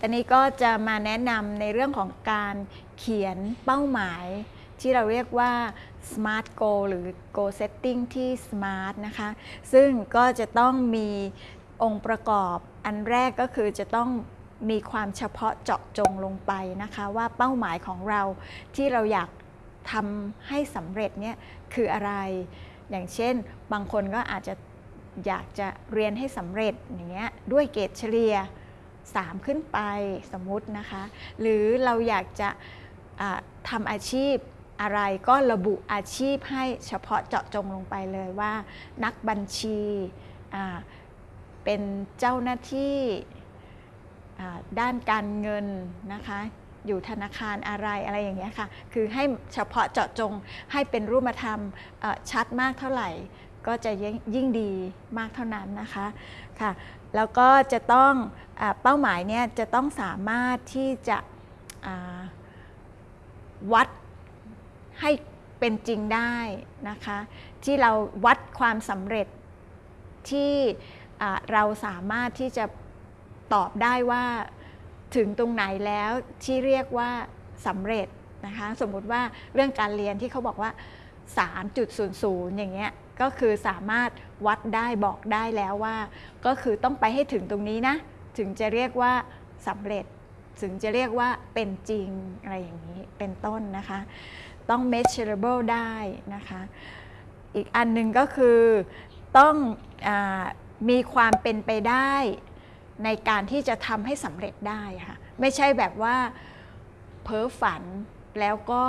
ตอนนี้ก็จะมาแนะนำในเรื่องของการเขียนเป้าหมาย ที่เราเรียกว่า smart goal หรือ goal setting ที่ smart นะคะ ซึ่งก็จะต้องมีองค์ประกอบอันแรกก็คือจะต้องมีความเฉพาะเจาะจงลงไปนะคะ ว่าเป้าหมายของเราที่เราอยากทำให้สำเร็จเนี่ยคืออะไร อย่างเช่น บางคนก็อาจจะอยากจะเรียนให้สำเร็จอย่างเงี้ยด้วยเกรดเฉลี่ย 3 ขึ้นไปสมมุตินะคะ หรือเราอยากจะอ่าทำอาชีพอะไรก็ระบุอาชีพให้เฉพาะเจาะจงลงไปเลยว่า นักบัญชีเป็นเจ้าหน้าที่ด้านการเงินนะคะ อยู่ธนาคารอะไรอะไรอย่างเงี้ยค่ะ คือให้เฉพาะเจาะจงให้เป็นรูปธรรมชัดมากเท่าไหร่ ก็จะยิ่งยิ่งดีมากเท่านั้นนะคะค่ะแล้วก็จะต้องอเป้าหมายเนี่ยจะต้องสามารถที่จะวัดให้เป็นจริงได้นะคะที่เราวัดความสำเร็จที่เราสามารถที่จะตอบได้ว่าถึงตรงไหนแล้วที่เรียกว่าสำเร็จนะคะสมมุติว่าเรื่องการเรียนที่เขาบอกว่า 3.00 อย่างเงี้ยก็คือสามารถวัดได้บอกได้แล้วว่า ก็คือต้องไปให้ถึงตรงนี้นะ ถึงจะเรียกว่าสำเร็จ ถึงจะเรียกว่าเป็นจริงอะไรอย่างนี้เป็นต้นนะคะ ต้อง measurable ได้นะคะ อีกอันหนึ่งก็คือต้องอมีความเป็นไปได้ในการที่จะทำให้สำเร็จได้ค่ะ ไม่ใช่แบบว่าเพ้อฝันแล้วก็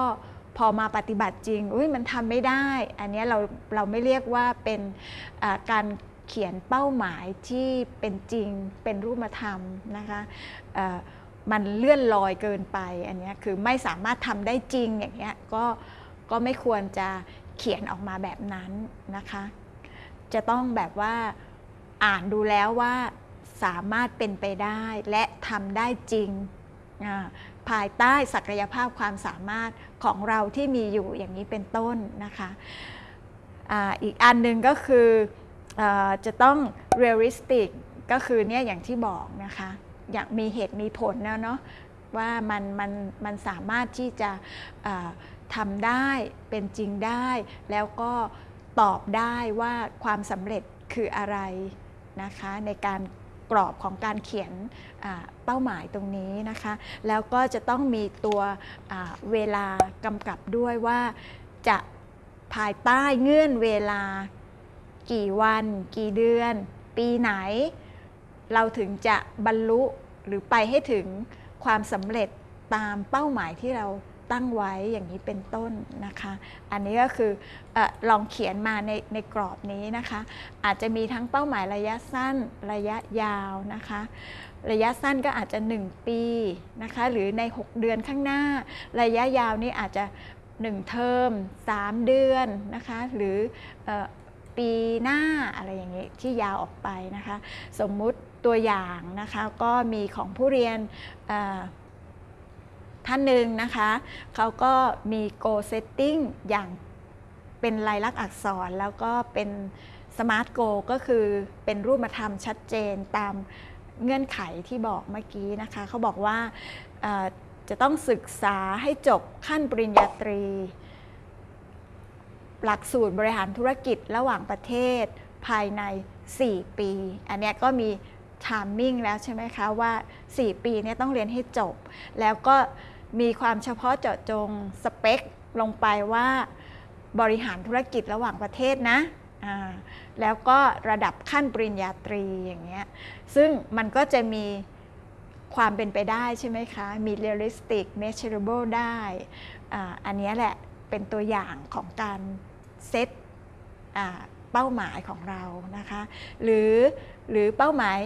พอมาปฏิบัติจริงอุ้ยมันทำไม่ได้ อันนี้เราเราไม่เรียกว่าเป็นการเขียนเป้าหมายที่เป็นจริงเป็นรูปธรรมนะคะมันเลื่อนลอยเกินไปอันนี้คือไม่สามารถทำได้จริงอย่างเงี้ยก็ก็ไม่ควรจะเขียนออกมาแบบนั้นนะคะ จะต้องแบบว่าอ่านดูแล้วว่าสามารถเป็นไปได้และทำได้จริง ภายใต้ศักยภาพความสามารถของเราที่มีอยู่อย่างนี้เป็นต้นนะคะอีกอันหนึ่งก็คืออจะต้อง realistic ก็คือเนี่ยอย่างที่บอกนะคะอย่ากมีเหตุมีผลนะเนาะว่ามันมันมันสามารถที่จะทำได้เป็นจริงได้ แล้วก็ตอบได้ว่าความสำเร็จคืออะไรนะคะในการ กรอบของการเขียนเป้าหมายตรงนี้นะคะ แล้วก็จะต้องมีตัวเวลากำกับด้วยว่าจะภายใต้เงื่อนเวลากี่วัน กี่เดือน ปีไหน เราถึงจะบรรลุหรือไปให้ถึงความสำเร็จตามเป้าหมายที่เรา ตั้งไว้อย่างนี้เป็นต้นนะคะ อันนี้ก็คืออลองเขียนมาในในกรอบนี้นะคะ อาจจะมีทั้งเป้าหมายระยะสั้นระยะยาวนะคะ ระยะสั้นก็อาจจะ 1 ปีนะคะ หรือใน 6 เดือนข้างหน้า ระยะยาวนี่อาจจะ 1 เทอม 3 เดือนนะคะ หรืออปีหน้าอะไรอย่างนี้ที่ยาวออกไปนะคะ สมมุติตัวอย่างนะคะก็มีของผู้เรียน ท่านหนึ่งนะคะเขาก็มี goal setting อย่างเป็นลายลักษณ์อักษรแล้วก็เป็น smart goal ก็คือเป็นรูปธรรมชัดเจนตามเงื่อนไขที่บอกเมื่อกี้นะคะเขาบอกว่าจะต้องศึกษาให้จบขั้นปริญญาตรี หลักสูตรบริหารธุรกิจระหว่างประเทศภายใน 4 ปี อันนี้ก็มี timing แล้วใช่ไหมคะว่า 4 ปีเนี่ยต้องเรียนให้จบ แล้วก็ มีความเฉพาะเจาะจงสเปคลงไปว่าบริหารธุรกิจระหว่างประเทศนะ แล้วก็ระดับขั้นปริญญาตรีอย่างเงี้ย ซึ่งมันก็จะมีความเป็นไปได้ใช่ไหมคะ มี realistic measurable ได้ออันนี้แหละเป็นตัวอย่างของการเซตเป้าหมายของเรานะคะ หรือหรือเป้าหมาย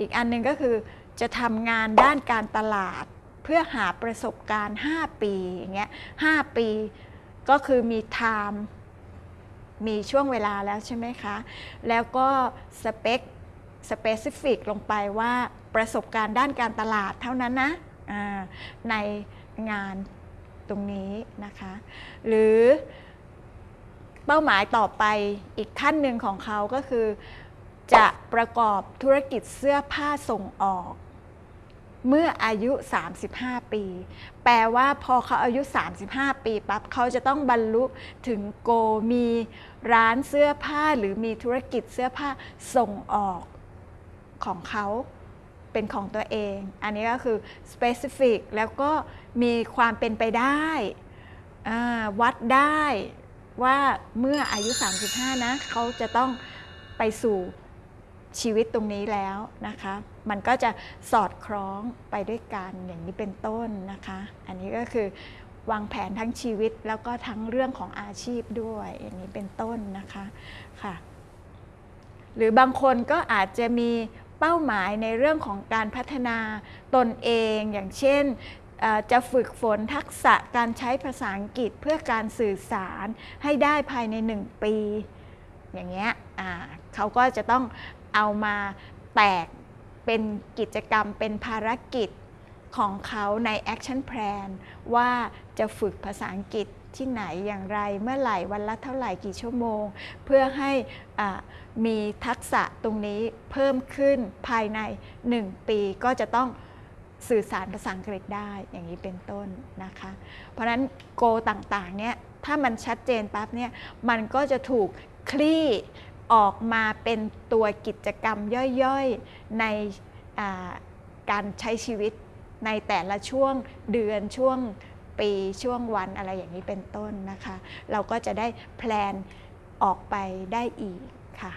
อีกอันหนึ่งก็คือจะทำงานด้านการตลาด เพื่อหาประสบการณ์ 5 ปีอย่างเงี้ย5ปีก็คือมี time มีช่วงเวลาแล้วใช่ไหมคะ แล้วก็สเปคสเปซิฟิกลงไปว่าประสบการณ์ด้านการตลาดเท่านั้นนะในงานตรงนี้นะคะ หรือเป้าหมายต่อไปอีกขั้นหนึ่งของเขาก็คือ จะประกอบธุรกิจเสื้อผ้าส่งออก เมื่ออายุ 35 ปี แปลว่าพอเขาอายุ 35 ปีปั๊บเขาจะต้องบรรลุถึงโกมีร้านเสื้อผ้าหรือมีธุรกิจเสื้อผ้าส่งออกของเขาเป็นของตัวเอง อันนี้ก็คือ specific แล้วก็มีความเป็นไปได้วัดได้ว่าเมื่ออายุ 35 นะ เขาจะต้องไปสู่ ชีวิตตรงนี้แล้วนะคะ มันก็จะสอดคล้องไปด้วยกันอย่างนี้เป็นต้นนะคะ อันนี้ก็คือวางแผนทั้งชีวิตแล้วก็ทั้งเรื่องของอาชีพด้วยอย่างนี้เป็นต้นนะคะค่ะ หรือบางคนก็อาจจะมีเป้าหมายในเรื่องของการพัฒนาตนเองอย่างเช่นจะฝึกฝนทักษะการใช้ภาษาอังกฤษเพื่อการสื่อสารให้ได้ภายใน 1 ปี อย่างเงี้ยเขาก็จะต้อง เอามาแตกเป็นกิจกรรมเป็นภารกิจของเขาใน Action Plan ว่าจะฝึกภาษาอังกฤษที่ไหนอย่างไรเมื่อไหร่วันละเท่าไหร่กี่ชั่วโมง เพื่อให้มีทักษะตรงนี้เพิ่มขึ้นภายใน 1 ปีก็จะต้องสื่อสารภาษาอังกฤษได้อย่างนี้เป็นต้นนะคะ เพราะฉะนั้นโกต่างๆเนี่ยถ้ามันชัดเจนปั๊บเนี่ยมันก็จะถูกคลี่ ออกมาเป็นตัวกิจกรรมย่อยๆ ในการใช้ชีวิตในแต่ละช่วงเดือนช่วงปีช่วงวันอะไรอย่างนี้เป็นต้นนะคะ เราก็จะได้แพลนออกไปได้อีกค่ะ